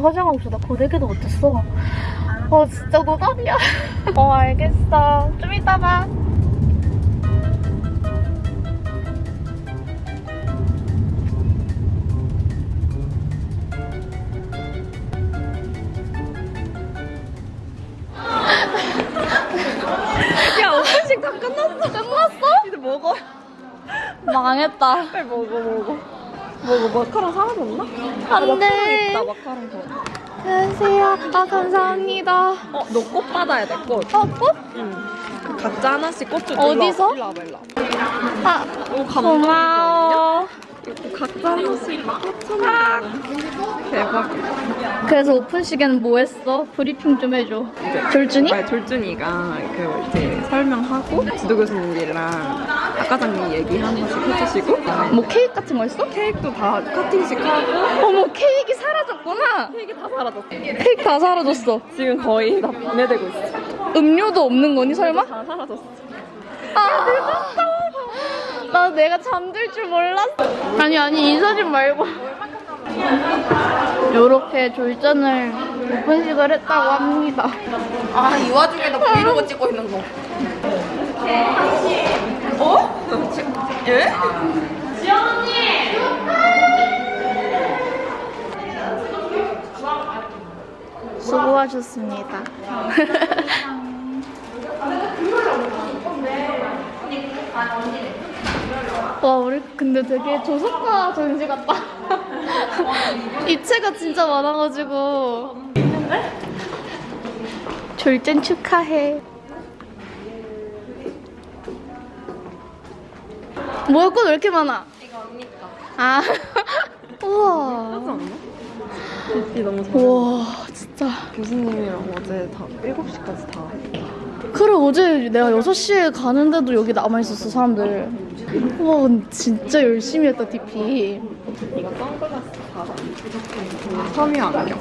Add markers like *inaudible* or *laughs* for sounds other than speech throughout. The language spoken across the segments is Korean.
가서 화장하고 있어. 나 고데기도 못했어. 어, 진짜 노답이야. *laughs* 어, 알겠어. 좀 이따 봐. 야 오픈식 다 끝났어. 끝났어? 이제 먹어. 망했다. 빨리. 먹어 마카롱 사라졌나? 안 돼. 마카롱 있다 마카롱 더. 안녕하세요. 아, 감사합니다. 어 너 꽃 받아야 돼 꽃. 어, 꽃? 응. 그 각자 하나씩 꽃 줘. 어디서? 일로 와봐 일로 와봐. 아, 오 고마워. 이거 각자 하나씩 꽃 주는 대박. 그래서 오픈식에는 뭐 했어? 브리핑 좀 해줘. 졸준이? 아니 졸준이가 그 이제 설명하고 지도 교수님들이랑 학과장님 얘기 한 번씩 해주시고 뭐 케이크 같은 거 했어? 케이크도 다 커팅식 하고 어머, 케이크 사라졌구나. 케이크 다 사라졌어. 케이크 다 사라졌어. 지금 거의 다 분해되고 있어. 음료도 없는 거니, 설마? 다 사라졌어. 아, 나 내가 잠들 줄 몰랐어. 아니, 아니, 이 사진 말고. 요렇게 졸전을 오픈식을 했다고 합니다. 아, 이 와중에 나 브이로그 찍고 있는 거. 어? 예? 수고하셨습니다. *laughs* 와, 우리 근데 되게 조선가 전시 같다. *laughs* 입체가 진짜 많아가지고. 졸전 축하해. 뭐야, 꽃왜 이렇게 많아? 이거 언니까. 아, *laughs* 우와. 빛이 너무 잘. 우와, 진짜. 교수님이랑 어제 다 7시까지 다. 그래 어제 내가 6시에 가는데도 여기 남아있었어 사람들 와 진짜 열심히 했다 DP 이거 선글라스 다. 섬유 안경.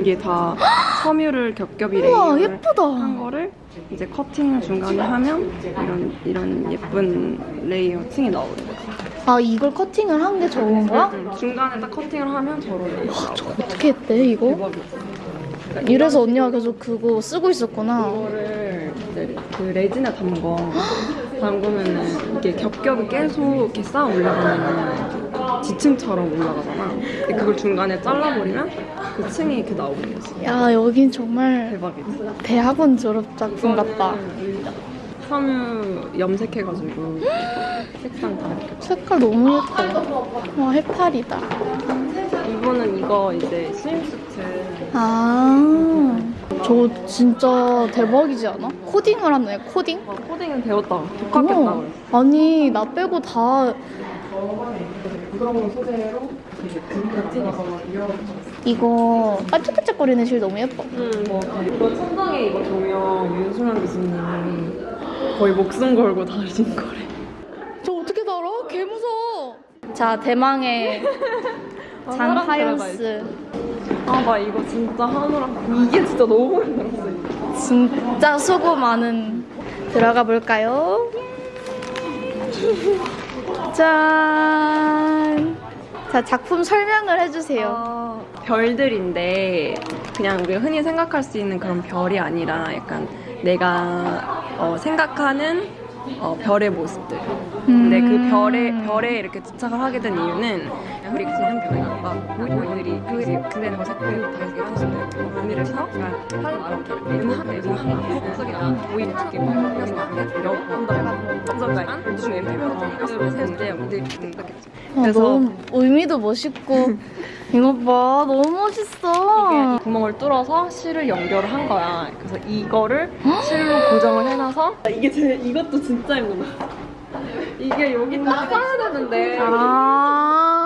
이게 다 섬유를 겹겹이 우와 layer를 예쁘다 한 거를 이제 커팅을 중간에 하면 이런 이런 예쁜 layer 층이 나오는 거야. 아 이걸 커팅을 한 게 저건 거야? 중간에 딱 커팅을 하면 저런 layer. 저 어떻게 했대 이거? 이래서 언니가 계속 그거 쓰고 있었구나 이거를 그 레진에 담궈 *gasps* 담그면은 이게 겹겹이 계속 이렇게 쌓아 올라가면은 지층처럼 올라가잖아. 근데 그걸 중간에 잘라버리면 그 층이 이렇게 나오는 거지. 야 여긴 정말 대박이지. 대학원 졸업 작품 같다 섬유 염색해가지고 색상 다 이렇게. 색깔 너무 예뻐 와 해파리다 이거는 이거 이제 swimsuit. 아 저거 진짜 대박이지 않아? 코딩을 하네 코딩? 어, 코딩은 배웠다. 독학했다 그랬어. 아니 나 빼고 다 소재로 이거 반짝반짝거리는 실 너무 예뻐. 응, 뭐 이거 천장에 이거 조명 윤수만 교수님이 거의 목숨 걸고 다신 거래. 저 어떻게 달아? 개 무서워. 자 대망의 *laughs* 장하연스 아, 나 이거 진짜 하느라 이게 진짜 너무 힘들었어. 이거. 진짜 수고 많은 들어가 볼까요? 짠. 자 작품 설명을 해주세요. 아, 별들인데 그냥 우리가 흔히 생각할 수 있는 그런 별이 아니라 약간 내가 어, 생각하는 어, 별의 모습들. 근데 그 음. 별에 별에 이렇게 집착을 하게 된 이유는 우리 지는 별이 막 보이들이 그 근데 거 색깔이 다 이렇게 하시는 의미를 해서 은하계 속에 보이는 이렇게 여본다 점점간 우주 엠피가 세대 우리 이렇게 어, 그래서- 의미도 멋있고 이거 봐 너무 멋있어. 이게 이 구멍을 뚫어서 실을 연결을 한 거야. 그래서 이거를 *gasps* 실로 고정을 해놔서 이게 제 이것도 진짜 힘들어. 이게 여기 딱 써야 되는데 아.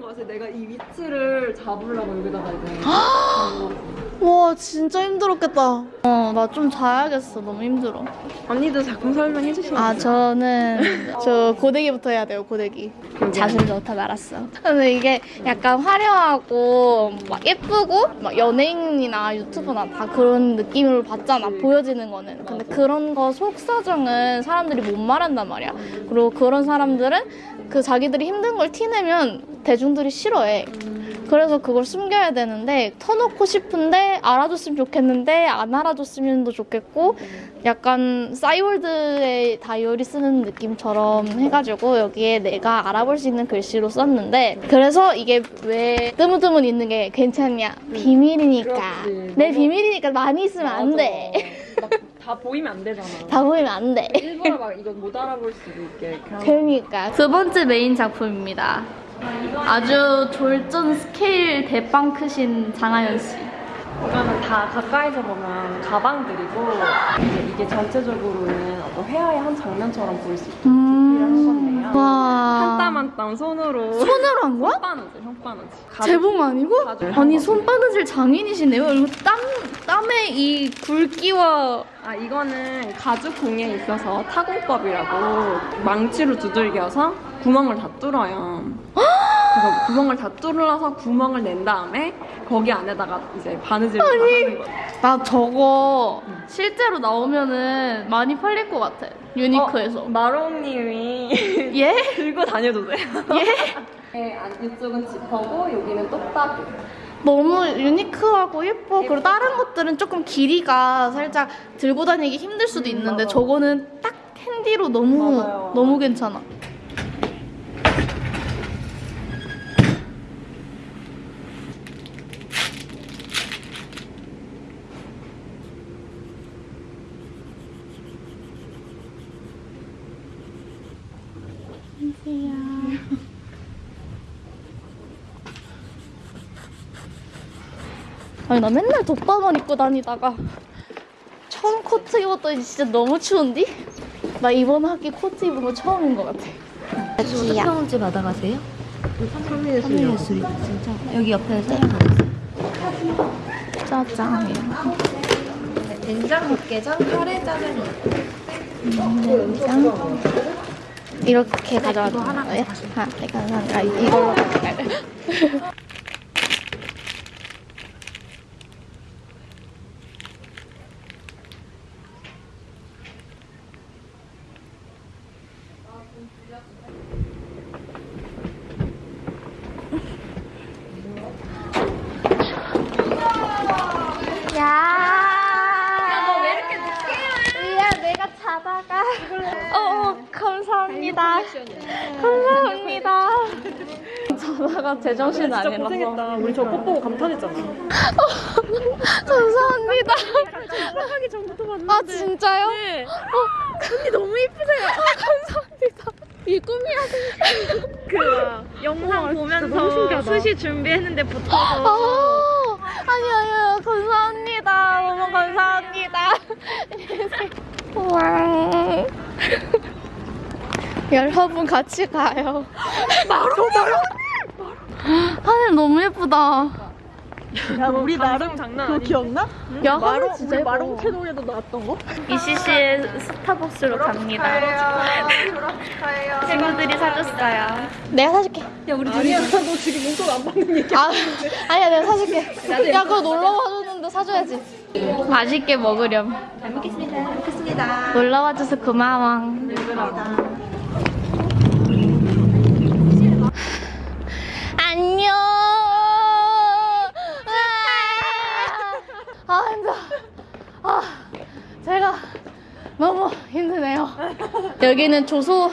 거야. 그래서 내가 이 위치를 잡으려고 여기다가 이제 *gasps* 와 진짜 힘들었겠다. 어 나 좀 자야겠어. 너무 힘들어. 언니도 작품 설명해 주시면 아 저는 *laughs* 저 고데기부터 해야 돼요. 고데기. 자신 좋다 말았어. 근데 이게 약간 화려하고 막 예쁘고 막 연예인이나 유튜버나 다 그런 느낌으로 봤잖아. 보여지는 거는. 근데 그런 거 속사정은 사람들이 못 말한단 말이야. 그리고 그런 사람들은 그 자기들이 힘든 걸 티내면 대중들이 싫어해. 그래서 그걸 숨겨야 되는데 터놓고 싶은데 알아줬으면 좋겠는데 안 알아줬으면 더 좋겠고 약간 싸이월드의 다이어리 쓰는 느낌처럼 해가지고 여기에 내가 알아볼 수 있는 글씨로 썼는데 그래서 이게 왜 뜨문뜨문 있는 게 괜찮냐 비밀이니까 그렇지. 내 비밀이니까 많이 있으면 안 돼. 다 보이면 안 되잖아. 다 보이면 안 돼. 일부러 막 이건 못 알아볼 수도 있게. 그러니까 두 번째 메인 작품입니다. 아주 졸전 스케일 대빵 크신 장하연 씨. 이거는 다 가까이서 보면 가방들이고 이게 전체적으로는 어떤 회화의 한 장면처럼 보일 수 있게 한 건데요. 와. 한땀 한 땀 손으로 손으로 한 거야? 혓바느질, 혓바느질. 제복 아니고? 아니 손바느질 장인이시네요. 이거 땀 땀에 이 굵기와 아 이거는 가죽 공예에 있어서 타공법이라고 망치로 두들겨서 구멍을 다 뚫어요. 그래서 구멍을 다 뚫어서 구멍을 낸 다음에 거기 안에다가 이제 바느질을 다 하는 거예요. 나 저거 실제로 나오면은 많이 팔릴 것 같아. 유니크에서. 어, 마롱님이 *laughs* 예? *laughs* 들고 다녀도 돼요. 예? *laughs* 네, 안- 이쪽은 지퍼고 여기는 똑딱이. 너무 유니크하고 예뻐. 그리고 다른 것들은 조금 길이가 살짝 들고 다니기 힘들 수도 음, 있는데 맞아. 저거는 딱 핸디로 너무 맞아요. 너무 괜찮아. 아니 나 맨날 덮밥만 입고 다니다가 처음 코트 입었더니 진짜 너무 추운디? 나 이번 학기 코트 입은 거 처음인 것 같아. 귀야. 평원제 받아가세요? 삼일예술이요. 진짜 여기 옆에 사장님 짜장면. 된장 육개장 카레 짜장면. 된장. 이렇게 이거 하나 거예요? 아, 네, 감사합니다. 아, 이걸로 가져가요. 야. 너 왜 이렇게 늦게 야, 내가 자다가. 어, 감사합니다. 감사합니다. 자다가 제정신 아니라서. 우리 저 꽃 보고 감탄했잖아. *laughs* 감사합니다. 하기 전부터 봤는데. 아, 진짜요? 네. 언니 너무 이쁘세요. 감사합니다. 이 꿈이야. 그 영상 보면서 수시 준비했는데 붙어서 아, 아니, 아니요. 감사합니다. 너무 감사합니다. *laughs* 와. *laughs* 여러분 같이 가요. 마로 마로. 하늘 너무 예쁘다. 야 우리 나름 장난 아니야. 기억나? 야, 하늘 진짜 예뻐. 마롱 캐논에도 나왔던 거? 이씨씨의 스타벅스로 갑니다. 친구들이 사줬어요. 내가 사줄게. 야 우리 아니야 너 지금 용돈 안 받는 얘기. 아, 아니야, 내가 사줄게. 야, 그거 놀러 와줬는데 사줘야지. 맛있게 먹으렴. 잘 먹겠습니다. 잘 먹겠습니다. 놀러 와줘서 고마워. 안녕. 아, 아, 힘들어. 아, 제가 너무 힘드네요. 여기는 조소,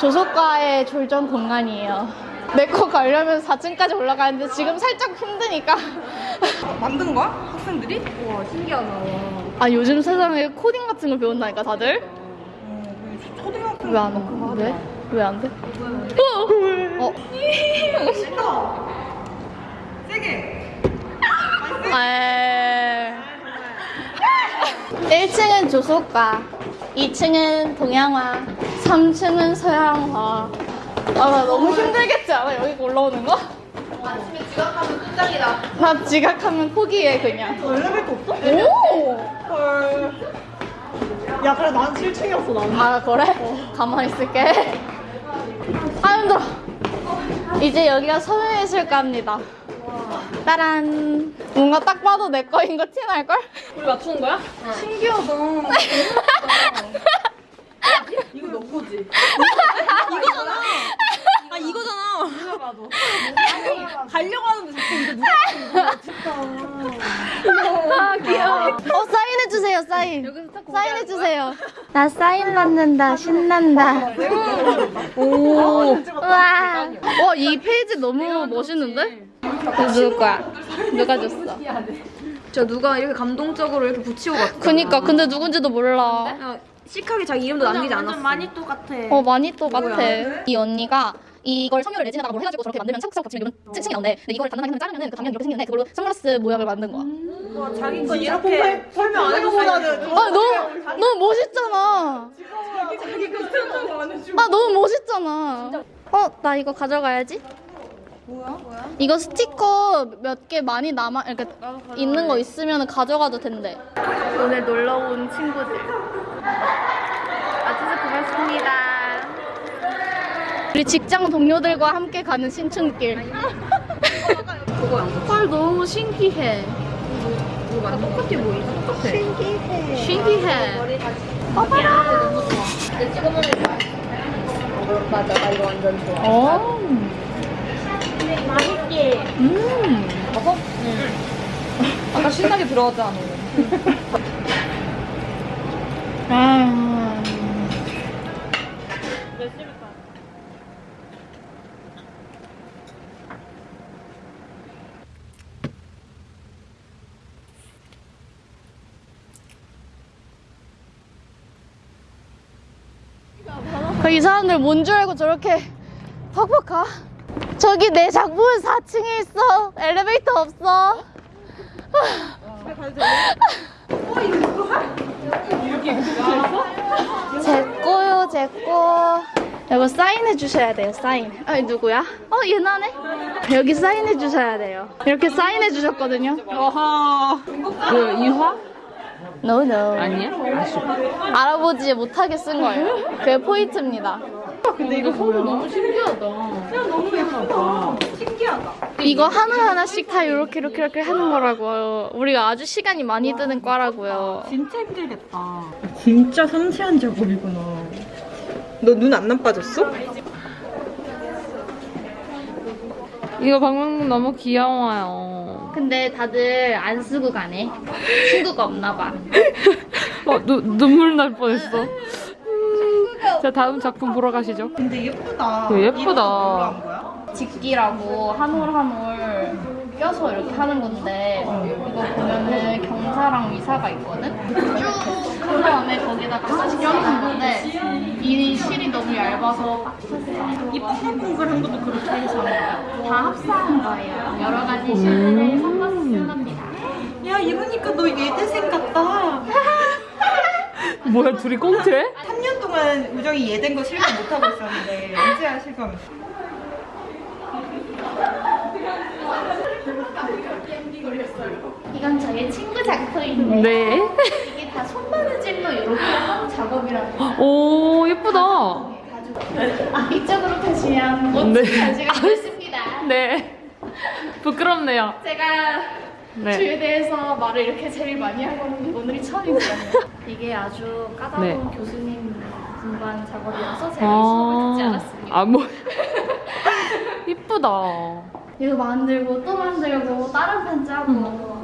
조소과의 졸전 공간이에요. 내거 가려면 4층까지 올라가는데 지금 살짝 힘드니까. 만든 거야? 학생들이? 와 신기하다. 아, 요즘 세상에 코딩 같은 거 배운다니까, 다들? 초등학생 왜안 오? 왜? 왜 안 돼? 어? 어? 세게. 에... 1층은 조소과, 2층은 동양화, 3층은 서양화. 아, 나 너무 힘들겠지 않아? 여기 올라오는 거? 아침에 지각하면 끝장이다. 나 지각하면 포기해, 그냥. 엘리베이터 없어? 오! 헐. 야 그래 난 7층이었어 나는. 아, 그래? 가만히 있을게. 아, 힘들어. 이제 여기가 서명예술가입니다. 따란. 뭔가 딱 봐도 내 거인 거 티날걸? 우리 맞추는 거야? 신기하다. *laughs* 이거 너 거지? 이거잖아. 아 이거잖아. 나도. 가려고 하는데 자꾸 이거 누가 아 귀여워. 어 사인해 주세요 사인. 사인해 주세요. 나 사인 받는다 신난다. 오. 와. 와이 페이지 너무 멋있는데? 이거 누구 거야? 누가 줬어? 저 누가 이렇게 감동적으로 이렇게 붙이고 갔어. 그니까 근데 누군지도 몰라. 시크하게 자기 이름도 남기지 않았어. 많이 똑같아. 어 많이 똑같아. 이 언니가 이걸 섬유를 레진에다가 뭘 해가지고 저렇게 만들면 차곡차곡 붙이면 이런 층이 나온대. 근데 이걸 단단하게 자르면은 그 방향이 이렇게 생기는데 그걸로 선글라스 모양을 만든 거야. 자기 거 이렇게 설명 안 해보고나는 아 너무 너무 멋있잖아. 아 너무 멋있잖아. 어 나 이거 가져가야지. 뭐야? 이거 스티커 몇 개 많이 남아 이렇게 있는 거 있으면 가져가도 된대. 오늘 놀러 온 친구들. 아주 고맙습니다. 우리 직장 동료들과 함께 가는 신춘길. 헐 너무 신기해. 똑같아 보이지? 똑같아. 신기해. 봐봐라. 맞아, 나 이거 완전 좋아. 어. 음. 아까 신나게 들어갔잖아, 너는. 아. 그 이 사람들 뭔 줄 알고 저렇게 팍팍 가? 저기 내 작품은 4층에 있어. 엘리베이터 없어. 제 거요, 제 거. 이거 사인해 주셔야 돼요, 사인. 아, 이 누구야? 어, 얘나네? 여기 사인해 주셔야 돼요. 이렇게 사인해 주셨거든요. 어허. 그 이화? No, no. 아니야? 알아보지 못하게 쓴 거예요. 그게 포인트입니다. 근데 이거 소리 너무 신기하다. 이거 하나하나씩 다 이렇게 이렇게 이렇게 하는 거라고요. 우리가 아주 시간이 많이 드는 과라고요. 진짜 힘들겠다. 진짜 섬세한 작업이구나. 너 눈 안 나빠졌어? 이거 방금 너무 귀여워요. 근데 다들 안 쓰고 가네. 친구가 없나 봐. *laughs* 어, 누, 눈물 날 뻔했어. 음, 자, 다음 작품 보러 가시죠. 근데 예쁘다. 그 예쁘다. 한? 직기라고 한 올 한 올 껴서 이렇게 하는 건데 이거 보면은 경사랑 위사가 있거든? 쭉 그 다음에 거기다가 하나씩 껴는 건데 이 실이 너무 얇아서 빡쳤어. 이 뽕글뽕글한 것도 그렇게 해서. 다 합사한 거예요. 여러 가지 실들을 섞어서 쓴 겁니다. 야, 이러니까 너 예대생 같다. *laughs* 뭐야, 둘이 꽁트해? 3년 동안 우정이 예된 거 실감 못하고 있었는데, 이제야 실감. 이건 저의 친구 작품인데 네. 이게 다 손바느질로 이렇게 한 작업이라는 거. 오, 예쁘다. 아, 이쪽으로 가시면 멋진 네. 전시가 있습니다. 네. 부끄럽네요. 제가 네. 주에 대해서 말을 이렇게 제일 많이 하고는 오늘이 처음이거든요. 이게 아주 까다로운 네. 교수님 분반 작업이라서 제가 이 수업을 듣지 않았습니다. 아, 뭐. *laughs* 이쁘다. 이거 만들고 또 만들고 다른 편 짜고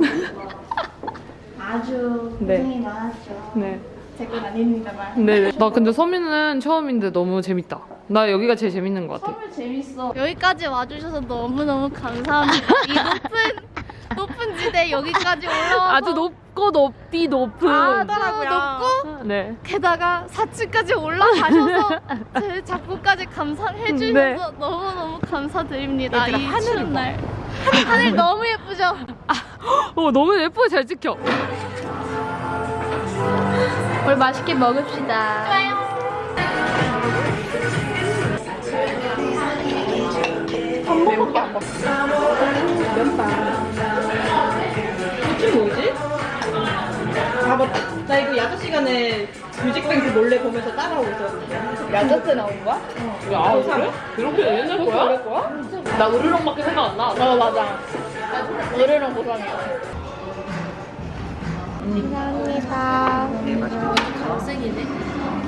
아주 네. 고생이 많았죠. 네. 제건 아닙니다만. 네. 나 근데 서민은 처음인데 너무 재밌다. 나 여기가 제일 재밌는 것 같아. 선물 재밌어. 여기까지 와주셔서 너무너무 감사합니다. 이 높은 *laughs* 높은 지대 여기까지 올라와서 아주 높고 높디 높은. 아주 높고 네. 게다가 4층까지 올라가셔서 제 작품까지 감상해 주셔서 네. 너무너무 감사드립니다. 얘들아, 이 하늘을 추운 날. 하늘 너무 예쁘죠? 어, 너무 예쁘게 잘 찍혀. 우리 맛있게 먹읍시다. 좋아요. 한 번밖에 안 먹어. 이게 뭐지? 아, 맞다. 나 이거 야자 시간에 뮤직뱅크 몰래 보면서 따라오고 있었는데. 야자 때 나온 거야? 야, 그래? 그렇게 옛날 거야? 거야? 나 으르렁밖에 생각 안 나. 어 맞아. 노래랑 보상이야. 감사합니다. 네, 맛있게 학생이네.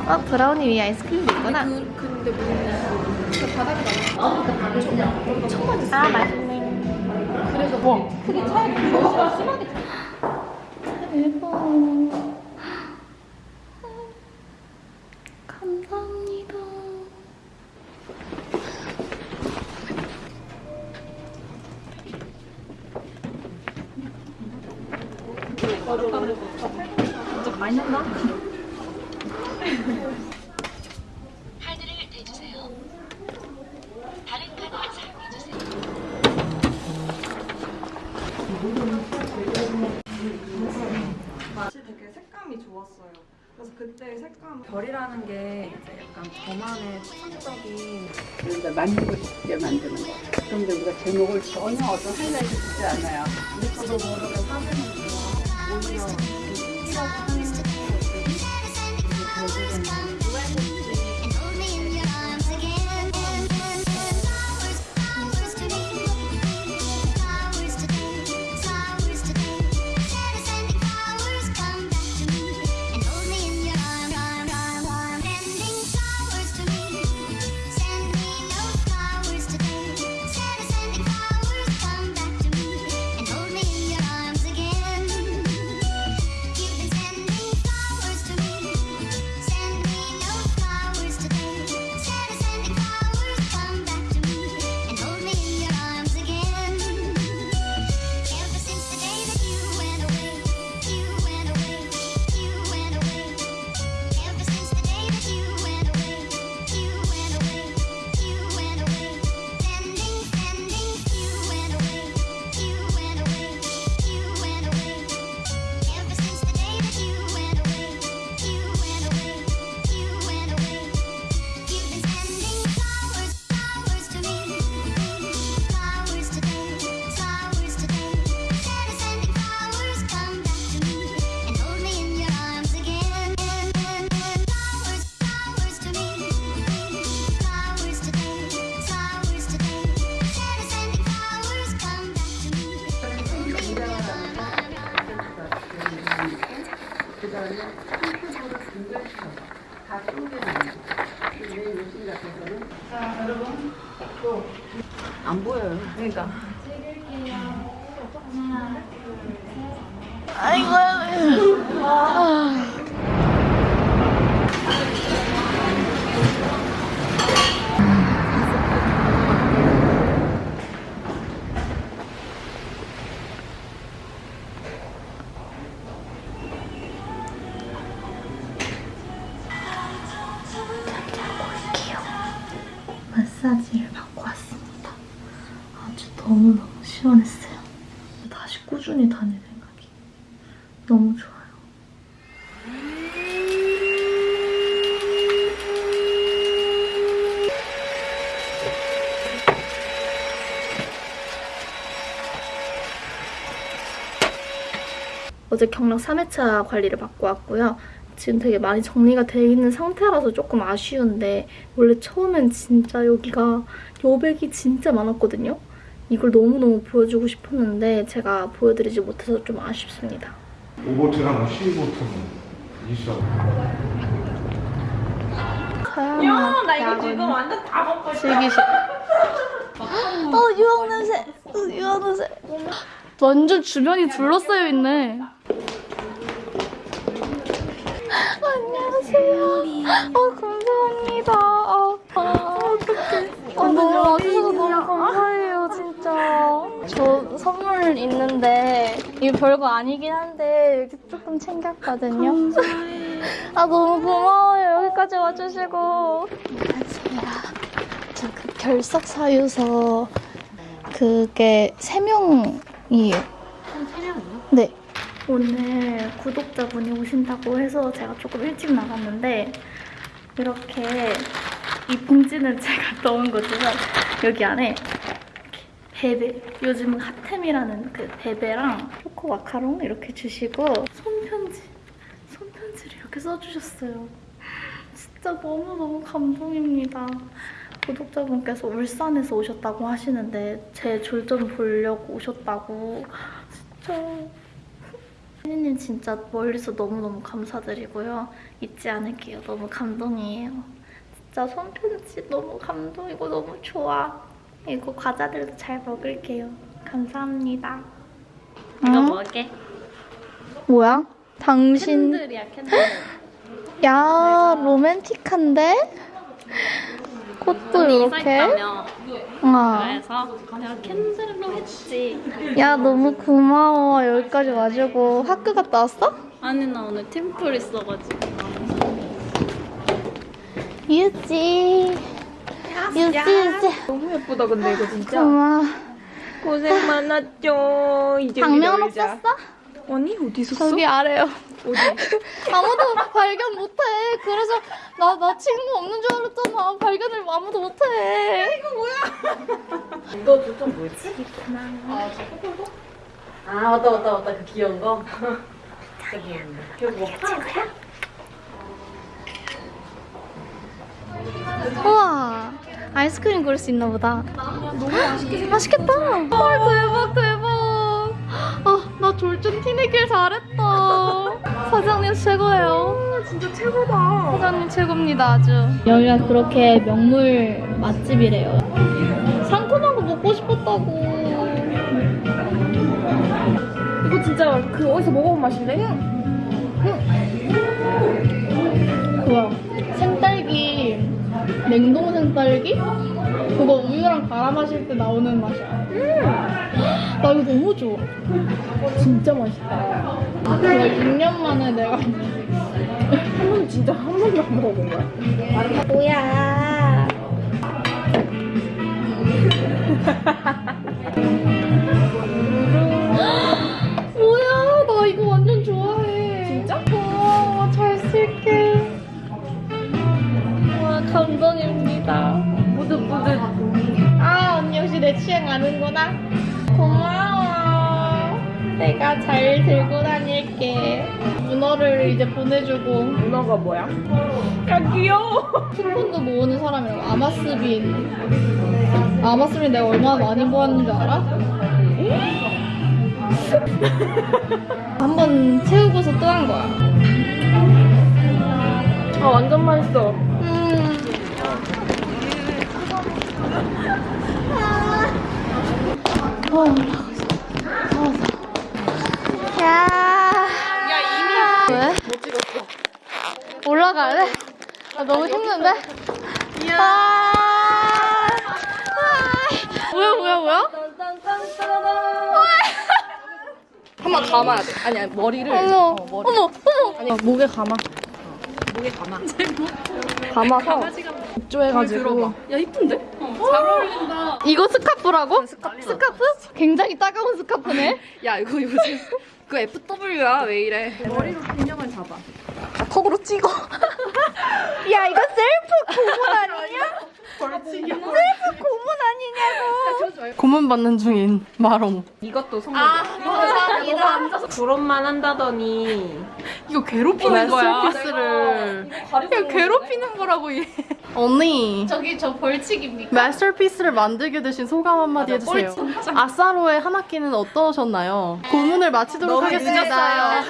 어 브라우니 위에 아이스크림도 있구나. 그, 근데 뭐, 그 바닥에 나아 맛있네. 그래서 뭐. 크게 차이, 심하게 대박. 감사합니다. 진짜 많이 난다. 카드를 대주세요. 다른 카드 사용해주세요. 맛이 되게 색감이 좋았어요. 그래서 그때 색감 별이라는 게 이제 약간 저만의 추상적인 그러니까 만들고 싶게 만드는 거. 그런데 우리가 제목을 전혀 어떤 하이라이트 주지 않아요. 저도 모르 요즘 같아서는 안 보여요. 그러니까 어제 경락 3회차 관리를 받고 왔고요. 지금 되게 많이 정리가 돼 있는 상태라서 조금 아쉬운데 원래 처음엔 진짜 여기가 여백이 진짜 많았거든요. 이걸 너무너무 보여주고 싶었는데 제가 보여드리지 못해서 좀 아쉽습니다. 오보트랑 C보트는 있어. 서연아, 나 이거 지금 완전 다 먹고 있어. 즐기시. 어 유황 냄새. 어, 유황 냄새. 완전 주변이 둘러싸여 있네. 안녕하세요. 어 감사합니다. 아, 아, 어떡해. 아, 너무 와주셔서 너무 감사해요, 진짜. 저 선물 있는데, 이거 별거 아니긴 한데, 이렇게 조금 챙겼거든요. 아, 너무 고마워요. 여기까지 와주시고. 안녕하세요. 저 그 결석 사유서, 그게 세 명이에요. 세 명이요? 네. 오늘 구독자분이 오신다고 해서 제가 조금 일찍 나갔는데 이렇게 이 봉지는 *laughs* 제가 넣은 거지만 여기 안에 베베 요즘 핫템이라는 그 베베랑 초코 마카롱 이렇게 주시고 손편지 손편지를 이렇게 써주셨어요. 진짜 너무너무 감동입니다. 구독자분께서 울산에서 오셨다고 하시는데 제졸좀 보려고 오셨다고. 진짜 혜니님 진짜 멀리서 너무너무 감사드리고요. 잊지 않을게요. 너무 감동이에요. 진짜 손편지 너무 감동이고 너무 좋아. 이거 과자들도 잘 먹을게요. 감사합니다. 이거 뭐게? 뭐야? 당신 캔들이야 캔들. 야 로맨틱한데? 꽃도 이렇게. 아. 그래서 내가 캔들로 했지. 야 너무 고마워 여기까지 와주고 학교 갔다 왔어? 아니 나 오늘 팀플 있어가지고 유지. 유지 유지. 너무 예쁘다 근데 이거 진짜. 고마워. 고생 많았죠. 이제 당면 없었어? 아니 어디서 써? 저기 아래요. 어디? *laughs* 아무도 발견 못해. 그래서 나, 나 친구 없는 줄 알았잖아. 발견을 아무도 못해. 이거 *laughs* 아 맞다 맞다 맞다 그 귀여운 거. 우와. 아이스크림 고를 수 있나 보다. 너무 맛있겠다. 맛있겠다. 헐, 대박, 대박. 아, 나 졸전 티내길 잘했다. 사장님 최고예요. 진짜 최고다. 사장님 최고입니다, 아주. 여기가 그렇게 명물 맛집이래요. 상큼한 거 먹고 싶었다고. 이거 진짜 그 어디서 먹어본 맛인데? 그거야. 생딸기, 냉동 생딸기? 그거 우유랑 갈아 마실 때 나오는 맛이야. 나 이거 너무 좋아. 진짜 맛있다. 그거 6년 만에 내가. 한 번 진짜 한 번도 안 먹어본 거야. 뭐야, *laughs* 시내 취향 아는구나. 고마워. 내가 잘 들고 다닐게. 문어를 이제 보내주고. 문어가 뭐야? 야 귀여워. 쿠폰도 모으는 사람이라고. 아마스빈. 아마스빈 내가 얼마나 많이 모았는 줄 알아? *laughs* 한번 채우고서 또 한 거야. 아 완전 맛있어. 음. 어, 올라가고 있어. 어, 야. 야, 이미. 왜? 못 찍었어. 올라갈래? 아, 너무 힘든데? 아. 아. 뭐야, 뭐야, 뭐야? 한번 감아야 돼. 아니 아니 머리를 어머, 어머, 어머. 아니 목에 감아. 목에 감아 감아서 입조해가지고. 야 이쁜데? 잘 어울린다 이거 스카프라고? 스카프. 스카프? 굉장히 따가운 스카프네. *laughs* 야 이거 요즘 그 FW야 왜 이래? 머리로 균형을 잡아. 턱으로 찍어. *laughs* 야, 이거 셀프 고문 *laughs* 아니 냐? 셀프 고문 아니냐고. 고문 받는 중인 마롱. 이것도 선물. 아, 감사합니다. 그런만 한다더니 이거 괴롭히는 거야. masterpiece를. 이거 괴롭히는 거라고 얘. 언니. 저기 저 벌칙입니까? 마스터피스를 만들게 되신 소감 한마디 해주세요. 아싸로의 한 학기는 어떠셨나요? 고문을 마치도록 하겠습니다.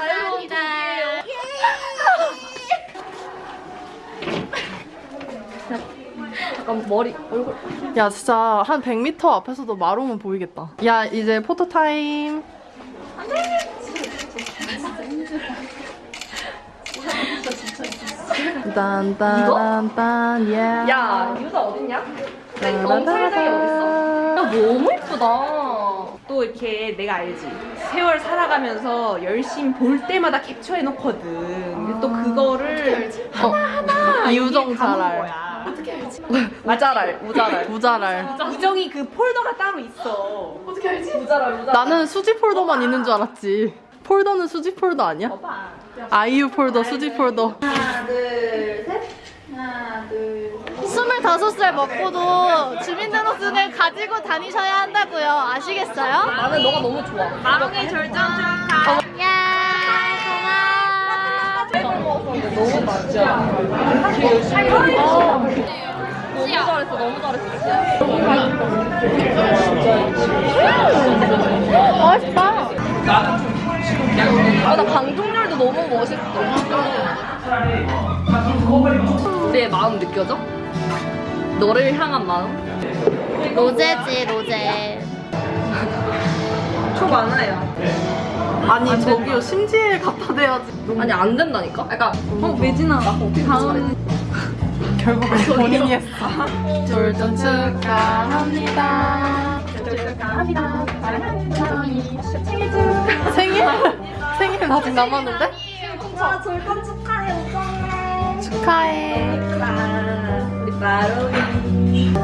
잠깐 머리 얼굴. 야 진짜 한 100m 앞에서도 마롱은 보이겠다. 야 이제 포토 타임. 딴딴딴딴 예. 야 유자 어딨냐? 엄살당이 야 너무 예쁘다. 또 이렇게 내가 알지. 세월 살아가면서 열심히 볼 때마다 캡처해 놓거든. 근데 또 그거를 하나하나 이우정 여기에 잘 담은 알. 거야. 어떻게 알지? 우자랄, 우자랄. 우자랄. 우정이 그 폴더가 따로 있어. 어떻게 알지? 우자랄, 우자랄. 나는 수지 폴더만 있는 줄 알았지. 폴더는 수지 폴더 아니야? 아이유 폴더, 수지 폴더. 스물다섯 살 먹고도 주민등록증을 가지고 다니셔야 한다고요. 아시겠어요? 나는 너가 너무 좋아. 마롱이 절정 축하. 야, 너무 맛있어. 너무 잘했어, 너무 잘했어. 맛있다. 아, 나 방종 너무 멋있어. 우리의 마음 느껴져? 너를 향한 마음? 로제지 로제. 초 많아요. 아니 저기요 심지에 갖다 대야지. 아니 안 된다니까? 그러니까 어 매진아 다음 결국은 본인이 했어. 졸전 축하합니다. 생일? 생일은 아직 남았는데? 와, 졸전 축하해, 오빠네. 축하해.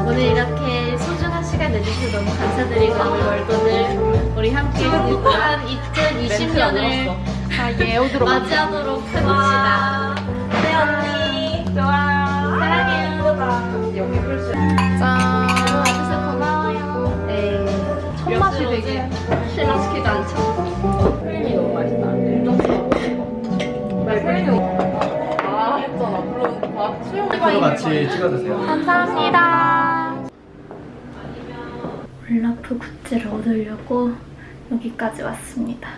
오늘 이렇게 소중한 시간 내주셔서 너무 감사드리고 우리 월돈을 우리 함께 행복한 2020년을 맞이하도록 하겠습니다. 네 언니 좋아 사랑해요. 짠. 와주셔서 고마워요. 네. 첫 맛이 되게 신랑시키지 않죠? 이 너무 맛있다. 서로 같이 찍어 드세요. 감사합니다. 올라프 굿즈를 얻으려고 여기까지 왔습니다.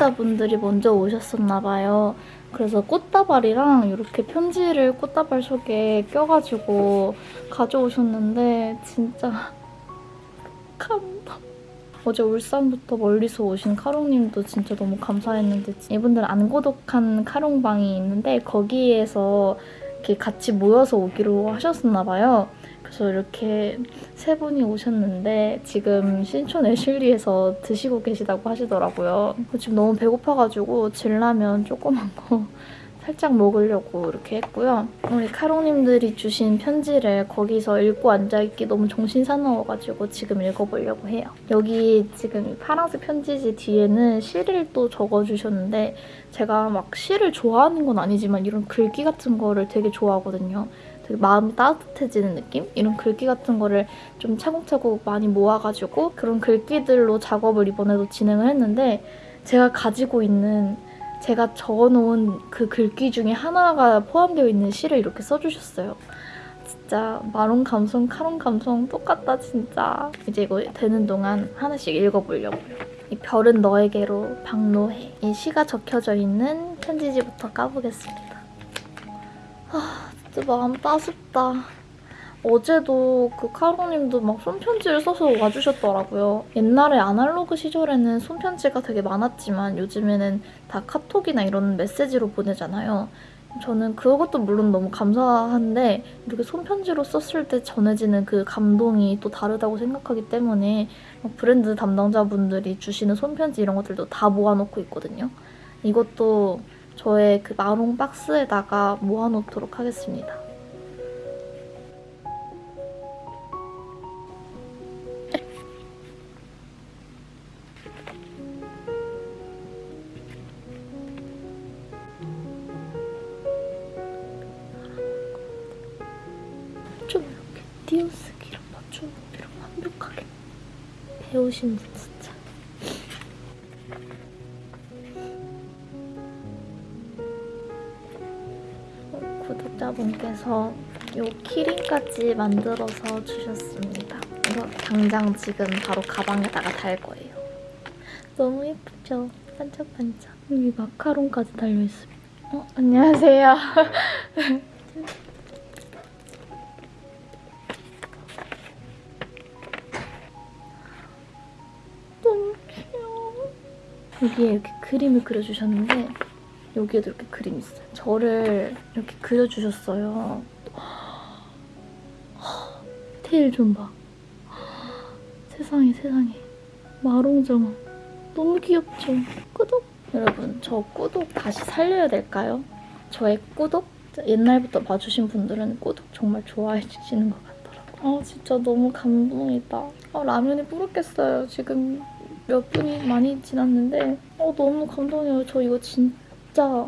구독자분들이 먼저 오셨었나봐요. 그래서 꽃다발이랑 이렇게 편지를 꽃다발 속에 껴가지고 가져오셨는데 진짜 *laughs* 감동. 어제 울산부터 멀리서 오신 카롱님도 진짜 너무 감사했는데 이분들 안 고독한 카롱방이 있는데 거기에서 이렇게 같이 모여서 오기로 하셨었나 봐요. 그래서 이렇게 세 분이 오셨는데 지금 신촌 애슐리에서 드시고 계시다고 하시더라고요. 지금 너무 배고파가지고 진라면 조그만 거 *laughs* 살짝 먹으려고 이렇게 했고요. 우리 카롱님들이 주신 편지를 거기서 읽고 앉아있기 너무 정신 사나워가지고 지금 읽어보려고 해요. 여기 지금 파란색 편지지 뒤에는 시를 또 적어주셨는데 제가 막 시를 좋아하는 건 아니지만 이런 글귀 같은 거를 되게 좋아하거든요. 되게 마음이 따뜻해지는 느낌? 이런 글귀 같은 거를 좀 차곡차곡 많이 모아가지고 그런 글귀들로 작업을 이번에도 진행을 했는데 제가 가지고 있는 제가 적어놓은 그 글귀 중에 하나가 포함되어 있는 시를 이렇게 써주셨어요. 진짜 마론 감성, 카론 감성 똑같다 진짜. 이제 이거 되는 동안 하나씩 읽어보려고요. 이 별은 너에게로 박노해. 이 시가 적혀져 있는 편지지부터 까보겠습니다. 아 진짜 마음 따숩다. 어제도 그 카로님도 막 손편지를 써서 와주셨더라고요. 옛날에 아날로그 시절에는 손편지가 되게 많았지만 요즘에는 다 카톡이나 이런 메시지로 보내잖아요. 저는 그것도 물론 너무 감사한데 이렇게 손편지로 썼을 때 전해지는 그 감동이 또 다르다고 생각하기 때문에 막 브랜드 담당자분들이 주시는 손편지 이런 것들도 다 모아놓고 있거든요. 이것도 저의 그 마롱 박스에다가 모아놓도록 하겠습니다. 좀 이렇게 띄어쓰기랑 맞춰놓기랑 완벽하게 배우신 분 이 키링까지 만들어서 주셨습니다. 이거 당장 지금 바로 가방에다가 달 거예요. 너무 예쁘죠? 반짝반짝. 여기 마카롱까지 달려있습니다. 어, 안녕하세요. *laughs* 너무 귀여워. 여기에 이렇게 그림을 그려주셨는데 여기에도 이렇게 그림이 있어요. 저를 이렇게 그려주셨어요. 테일 좀 봐. *gasps* 세상에 세상에. 마롱정원. 너무 귀엽죠? 꾸덕? 여러분, 저 꾸덕 다시 살려야 될까요? 저의 꾸덕? 옛날부터 봐주신 분들은 꾸덕 정말 좋아해 주시는 것 같더라고요. 아, 진짜 너무 감동이다. 아, 라면이 부럽겠어요. 지금 몇 분이 많이 지났는데 어, 너무 감동이에요. 저 이거 진짜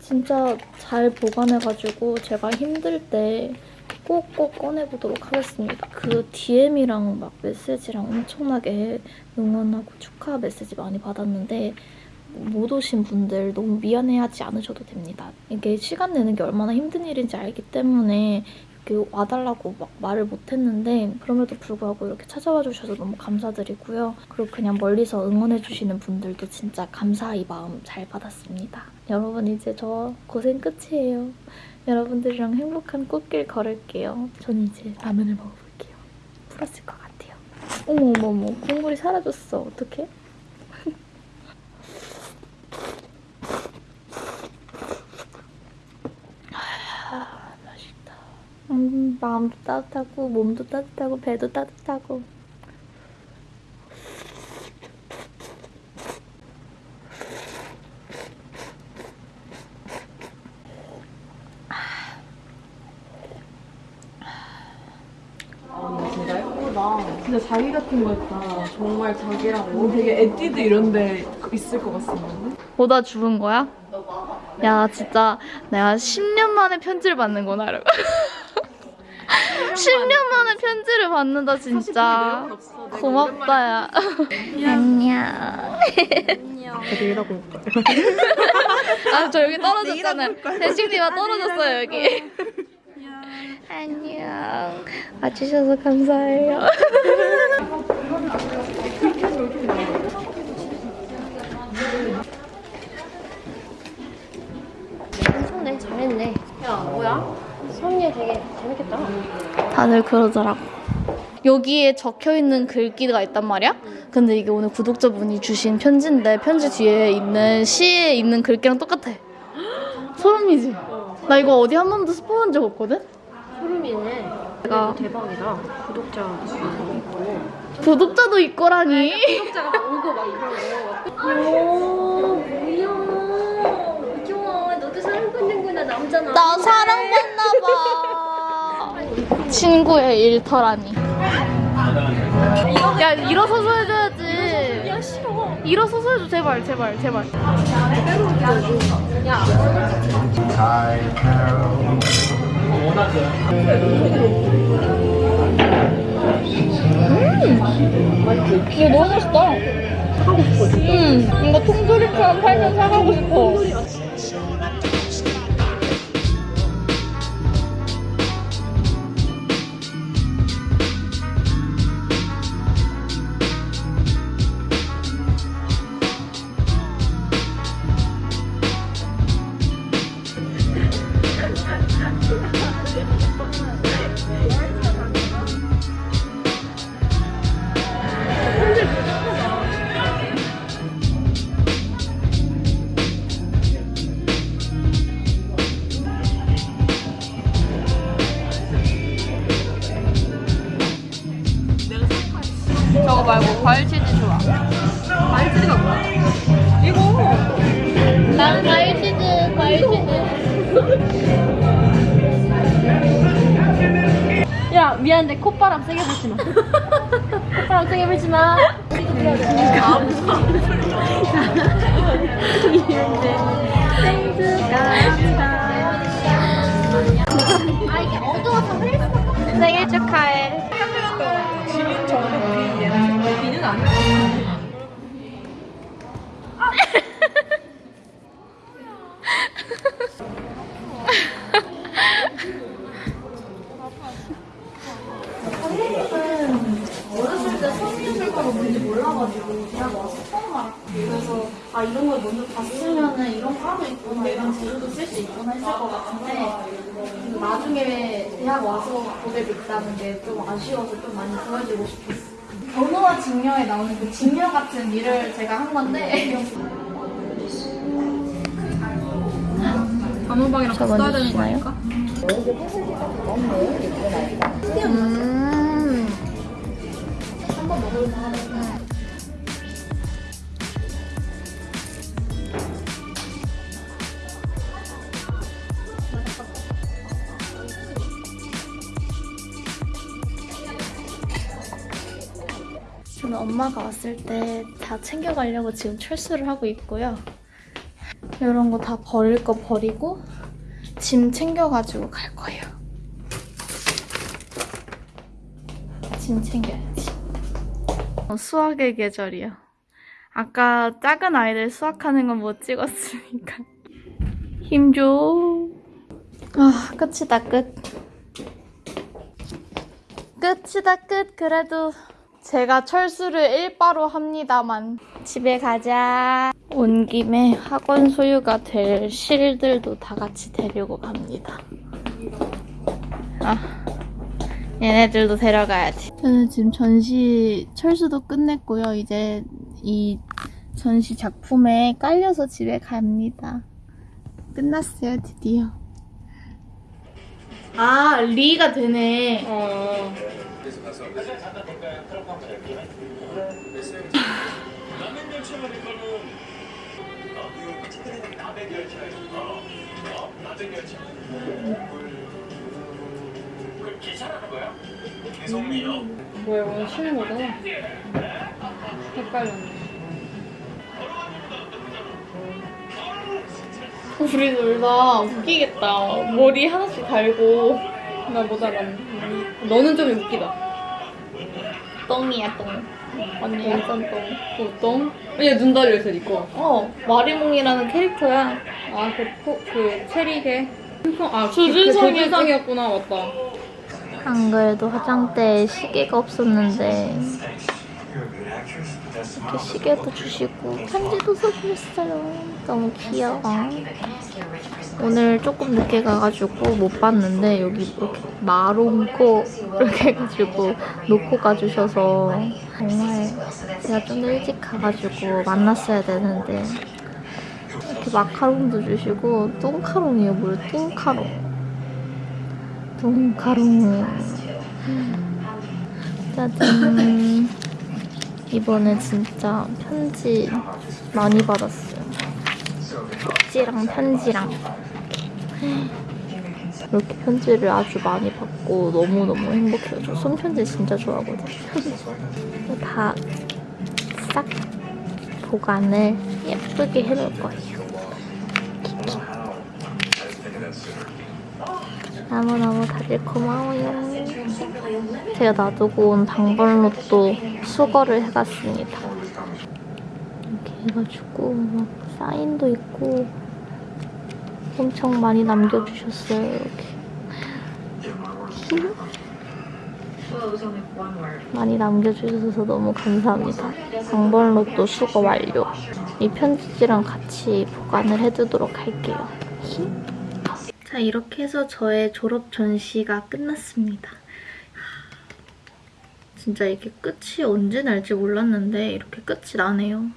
진짜 잘 보관해가지고 제가 힘들 때 꼭꼭 꺼내보도록 하겠습니다. 그 DM이랑 막 메시지랑 엄청나게 응원하고 축하 메시지 많이 받았는데 못 오신 분들 너무 미안해하지 않으셔도 됩니다. 이게 시간 내는 게 얼마나 힘든 일인지 알기 때문에 이렇게 와달라고 막 말을 못했는데 그럼에도 불구하고 이렇게 찾아와 주셔서 너무 감사드리고요. 그리고 그냥 멀리서 응원해 주시는 분들도 진짜 감사의 마음 잘 받았습니다. 여러분 이제 저 고생 끝이에요. 여러분들이랑 행복한 꽃길 걸을게요. 전 이제 라면을 먹어볼게요. 풀었을 것 같아요. 어머 어머 어머 국물이 사라졌어. 어떡해? *laughs* 아. 음, 마음도 따뜻하고 몸도 따뜻하고 배도 따뜻하고 예쁘다. 진짜 자기 같은 거 있다. 정말 자기라고. 되게 에뛰드 이런 데 있을 것 같은데. 보다 죽은 거야? 야 진짜 내가 10년 만에 편지를 받는구나 이러고 10년 만에 편지를 받는다 진짜 고맙다 야 안녕 되게 일하고 올 거예요. 아저 여기 떨어졌잖아요 대식님아 떨어졌어요 여기 안녕 와주셔서 감사해요 괜찮네 잘했네 야 뭐야? 수업일 되게 재밌겠다 다들 그러더라고. 여기에 적혀 있는 글귀가 있단 말이야? 근데 이게 오늘 구독자분이 주신 편지인데 편지 뒤에 있는 시에 있는 글귀랑 똑같아. *gasps* 소름이지? 나 이거 어디 한 번도 스포한 적 없거든? 소름이네 내가 대박이다. 구독자 있고. 구독자도 있거라니. 구독자가 막 오고 막 오, 뭐야 귀여워 너도 사랑받는구나 남자나 나 사랑받나 봐. 친구의 일터라니. 야 일어서서 싫어 일어서서 해줘 제발 제발 제발. 음, 이거 너무 맛있다. 사가고 싶어 진짜. 응, 이거 통조림처럼 팔면 사가고 싶어. 미안한데 콧바람 세게 불지 마. 콧바람 세게 불지 마. 아 이게 어두워서 흘릴 수가 없어 생일 축하해. 비는 아니야. 어렸을 때 성인들과가 뭔지 몰라가지고 대학 와서 처음 알았고 그래서 아 이런 걸 먼저 봤으면은 이런 거 하고 있구나 이런 재료도 쓸 수 있구나 했을 것 같은데 나중에 대학 와서 보게 됐다는 게 좀 아쉬워서 좀 많이 도와주고 싶었어 번호와 직녀에 나오는 그 직녀 같은 일을 제가 한 건데. 단호박이랑 저 먼저 주시나요? 음. 저는 엄마가 왔을 때 다 챙겨가려고 지금 철수를 하고 있고요. 이런 거 다 버릴 거 버리고 짐 챙겨가지고 갈 거예요. 짐 챙겨야지. 어, 수학의 계절이요. 아까 작은 아이들 수학하는 건 못 찍었으니까. *laughs* 힘줘. 아, 끝이다, 끝. 끝이다, 끝. 그래도 제가 철수를 일바로 합니다만. 집에 가자. 온 김에 학원 소유가 될 실들도 다 같이 데리고 갑니다. 아, 얘네들도 데려가야지. 저는 지금 전시 철수도 끝냈고요. 이제 이 전시 작품에 깔려서 집에 갑니다. 끝났어요, 드디어. 아, 리가 되네. 어. 뭐야 오늘 쉬는 거잖아. 헷갈렸네. 우리 놀다. 웃기겠다. 머리 하나씩 달고. 나못 알았네. 너는 좀 웃기다. 똥이야, 똥. 언니 완전 똥. 어떤? 얘눈 달려있어 니꺼. 어, 마리몽이라는 캐릭터야. 아, 그, 포, 그, 체리게. 아, 조준성이- 그 조준성이었구나, 맞다. 안 그래도 화장대에 시계가 없었는데 이렇게 시계도 주시고 편지도 써주셨어요. 너무 귀여워. 오늘 조금 늦게 가가지고 못 봤는데 여기 이렇게 마롱코 이렇게 해가지고 놓고 가주셔서 정말 제가 좀 더 일찍 가가지고 만났어야 되는데 이렇게 마카롱도 주시고 똥카롱이에요. 뭘 똥카롱. 똥카롱. 짜잔. 이번에 진짜 편지 많이 받았어요. 쪽지랑 편지랑. 이렇게 편지를 아주 많이 받고 너무너무 행복해요. 저 손편지 진짜 좋아하거든요. 다 싹 보관을 예쁘게 해놓을 거예요. 너무너무 다들 고마워요. 제가 놔두고 온 당번로또 수거를 해갔습니다. 이렇게 해가지고 막 사인도 있고 엄청 많이 남겨주셨어요. 이렇게. 많이 남겨주셔서 너무 감사합니다. 당번로또 수거 완료. 이 편지지랑 같이 보관을 해두도록 할게요. 자, 이렇게 해서 저의 졸업 전시가 끝났습니다. 진짜 이게 끝이 언제 날지 몰랐는데 이렇게 끝이 나네요.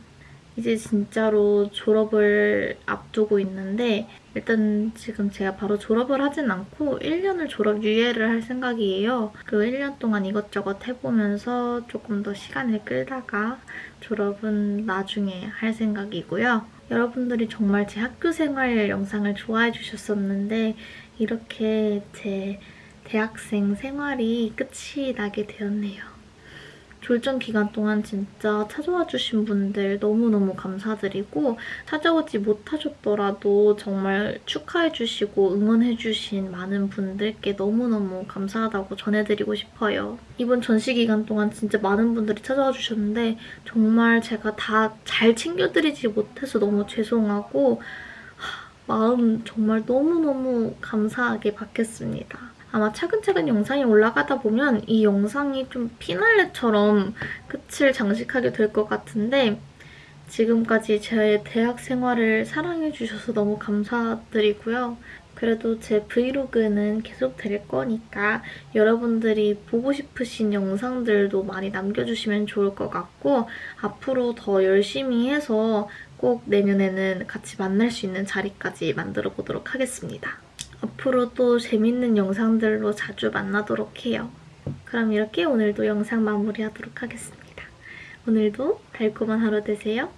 이제 진짜로 졸업을 앞두고 있는데 일단 지금 제가 바로 졸업을 하진 않고 1년을 졸업 유예를 할 생각이에요. 그 1년 동안 이것저것 해보면서 조금 더 시간을 끌다가 졸업은 나중에 할 생각이고요. 여러분들이 정말 제 학교 생활 영상을 좋아해 주셨었는데 이렇게 제 대학생 생활이 끝이 나게 되었네요. 졸전 기간 동안 진짜 찾아와 주신 분들 너무너무 감사드리고 찾아오지 못하셨더라도 정말 축하해 주시고 응원해 주신 많은 분들께 너무너무 감사하다고 전해드리고 싶어요. 이번 전시 기간 동안 진짜 많은 분들이 찾아와 주셨는데 정말 제가 다 잘 챙겨드리지 못해서 너무 죄송하고 하, 마음 정말 너무너무 감사하게 받겠습니다. 아마 차근차근 영상이 올라가다 보면 이 영상이 좀 피날레처럼 끝을 장식하게 될 것 같은데 지금까지 제 대학 생활을 사랑해주셔서 너무 감사드리고요. 그래도 제 브이로그는 계속 될 거니까 여러분들이 보고 싶으신 영상들도 많이 남겨주시면 좋을 것 같고 앞으로 더 열심히 해서 꼭 내년에는 같이 만날 수 있는 자리까지 만들어 보도록 하겠습니다. 앞으로 또 재밌는 영상들로 자주 만나도록 해요. 그럼 이렇게 오늘도 영상 마무리하도록 하겠습니다. 오늘도 달콤한 하루 되세요.